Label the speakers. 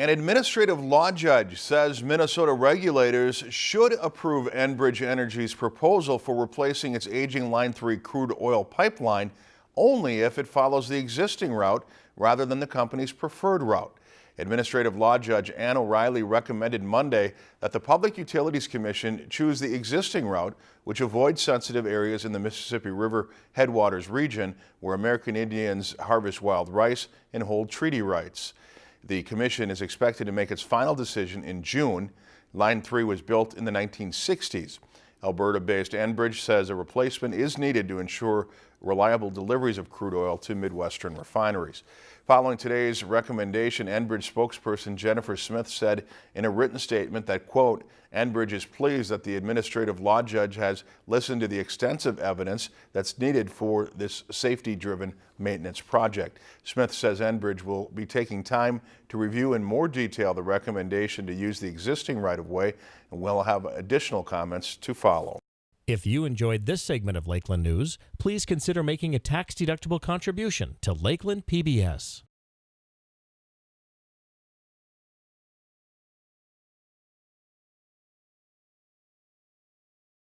Speaker 1: An administrative law judge says Minnesota regulators should approve Enbridge Energy's proposal for replacing its aging Line 3 crude oil pipeline only if it follows the existing route rather than the company's preferred route. Administrative Law Judge Ann O'Reilly recommended Monday that the Public Utilities Commission choose the existing route, which avoids sensitive areas in the Mississippi River headwaters region where American Indians harvest wild rice and hold treaty rights. The commission is expected to make its final decision in June. Line 3 was built in the 1960s. Alberta-based Enbridge says a replacement is needed to ensure reliable deliveries of crude oil to Midwestern refineries. Following today's recommendation, Enbridge spokesperson Jennifer Smith said in a written statement that, quote, Enbridge is pleased that the administrative law judge has listened to the extensive evidence that's needed for this safety-driven maintenance project. Smith says Enbridge will be taking time to review in more detail the recommendation to use the existing right-of-way and will have additional comments to follow.
Speaker 2: If you enjoyed this segment of Lakeland News, please consider making a tax-deductible contribution to Lakeland PBS.